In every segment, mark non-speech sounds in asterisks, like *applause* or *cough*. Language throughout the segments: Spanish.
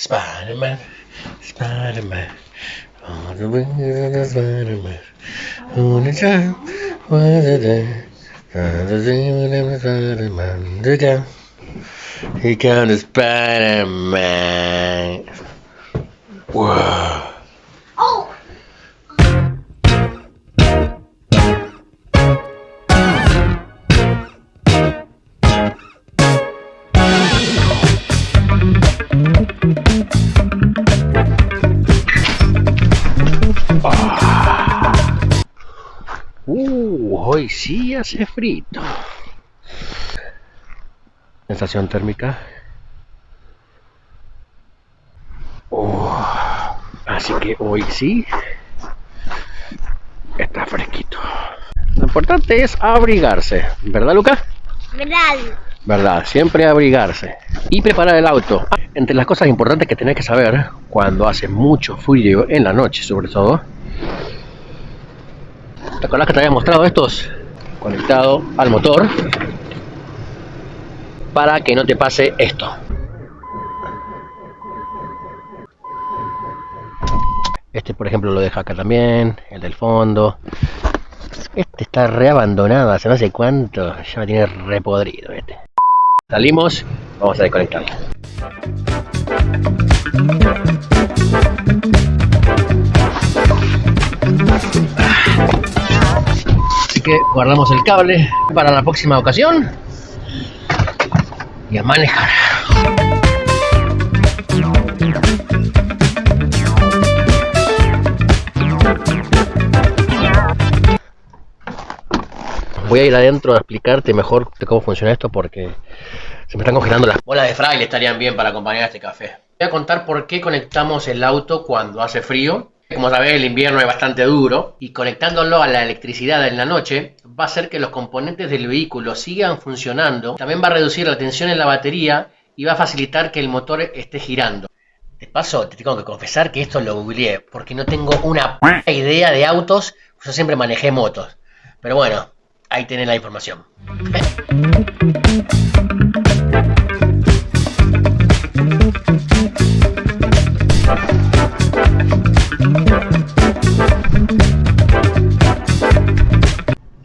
Spider Man, Spider Man, on the wings of Spider Man, on the time, was? The demon and the Spider Man, the down. he comes the Spider Man. Whoa. Uh, hoy sí hace frito. Sensación térmica. Uh, así que hoy sí está fresquito. Lo importante es abrigarse, ¿verdad, Luca? ¿Verdad? ¿Verdad? Siempre abrigarse. Y preparar el auto. Entre las cosas importantes que tenés que saber cuando hace mucho frío en la noche, sobre todo. ¿Te acordás que te había mostrado estos? Conectado al motor. Para que no te pase esto. Este, por ejemplo, lo deja acá también. El del fondo. Este está reabandonado hace no sé cuánto. Ya me tiene repodrido este. Salimos, vamos a desconectarlo. Guardamos el cable para la próxima ocasión y a manejar. Voy a ir adentro a explicarte mejor cómo funciona esto porque se me están congelando las bolas de fraile, estarían bien para acompañar este café. Voy a contar por qué conectamos el auto cuando hace frío. Como sabés, el invierno es bastante duro y conectándolo a la electricidad en la noche va a hacer que los componentes del vehículo sigan funcionando. También va a reducir la tensión en la batería y va a facilitar que el motor esté girando. De paso, te tengo que confesar que esto lo googleé porque no tengo una p idea de autos. Yo siempre manejé motos. Pero bueno, ahí tenés la información.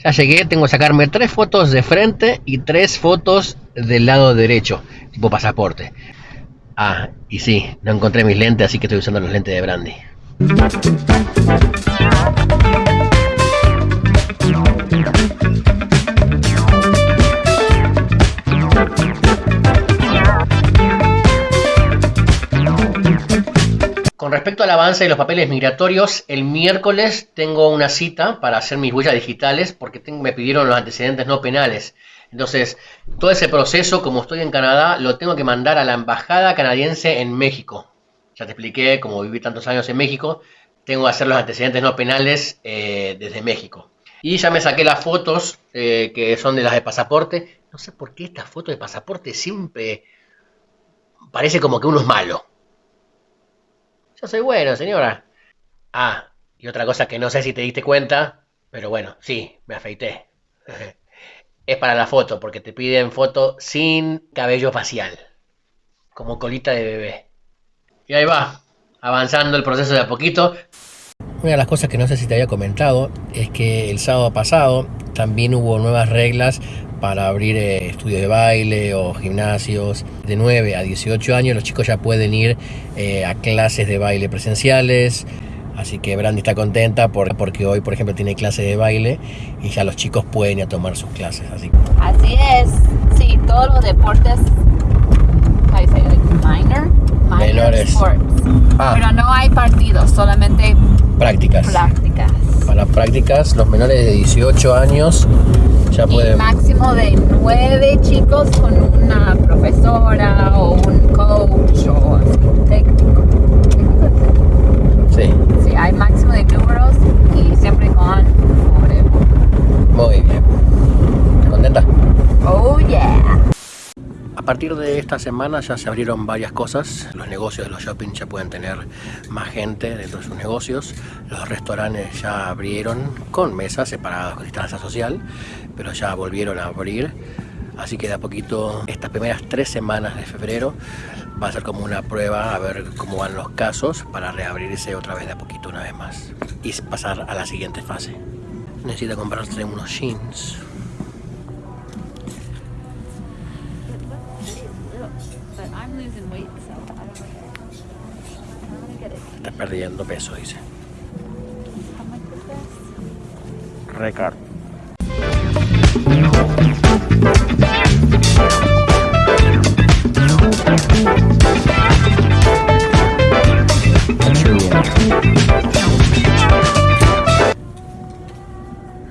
Ya llegué, tengo que sacarme tres fotos de frente y tres fotos del lado derecho, tipo pasaporte. Ah, y sí, no encontré mis lentes, así que estoy usando los lentes de Brandy. Con respecto al avance de los papeles migratorios, el miércoles tengo una cita para hacer mis huellas digitales porque me pidieron los antecedentes no penales. Entonces, todo ese proceso, como estoy en Canadá, lo tengo que mandar a la embajada canadiense en México. Ya te expliqué, como viví tantos años en México, tengo que hacer los antecedentes no penales eh, desde México. Y ya me saqué las fotos eh, que son de las de pasaporte. No sé por qué estas fotos de pasaporte siempre parece como que uno es malo. Yo soy bueno, señora. Ah, y otra cosa que no sé si te diste cuenta, pero bueno, sí, me afeité. *laughs* Es para la foto, porque te piden foto sin cabello facial, como colita de bebé. Y ahí va, avanzando el proceso de a poquito. Una de las cosas que no sé si te había comentado es que el sábado pasado también hubo nuevas reglas para abrir eh, estudios de baile o gimnasios. De 9 a 18 años los chicos ya pueden ir eh, a clases de baile presenciales. Así que Brandy está contenta por- porque hoy, por ejemplo, tiene clase de baile y ya los chicos pueden ir a tomar sus clases. Así Así es, sí, todos los deportes, minor, minor Menores. sports. Ah. Pero no hay partidos, solamente prácticas. prácticas. Para prácticas, los menores de 18 años ya Y pueden... máximo de nueve chicos con una profesora o un coach o así, un técnico. Sí, Sí, hay máximo de números y siempre con forever. muy bien. ¿Contenta? Oh yeah. A partir de esta semana ya se abrieron varias cosas. Los negocios de los shopping ya pueden tener más gente dentro de sus negocios. Los restaurantes ya abrieron con mesas separadas con distancia social, pero ya volvieron a abrir. Así que de a poquito, estas primeras tres semanas de febrero, Va a ser como una prueba a ver cómo van los casos para reabrirse otra vez de a poquito una vez más y pasar a la siguiente fase. Necesito comprarse unos jeans. Está perdiendo peso, dice. Recar.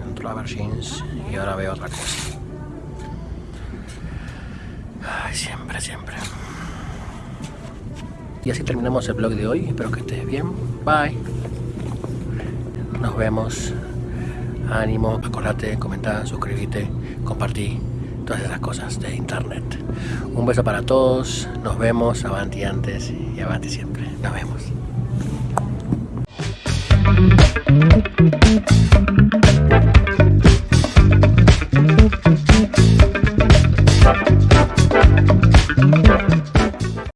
Entro a ver jeans y ahora veo otra cosa. Ay, siempre, siempre. Y así terminamos el blog de hoy. Espero que estés bien. Bye. Nos vemos. Ánimo, acordate, comenta, suscríbete, compartí todas esas cosas de internet. Un beso para todos. Nos vemos. Avanti antes y avanti siempre. Nos vemos.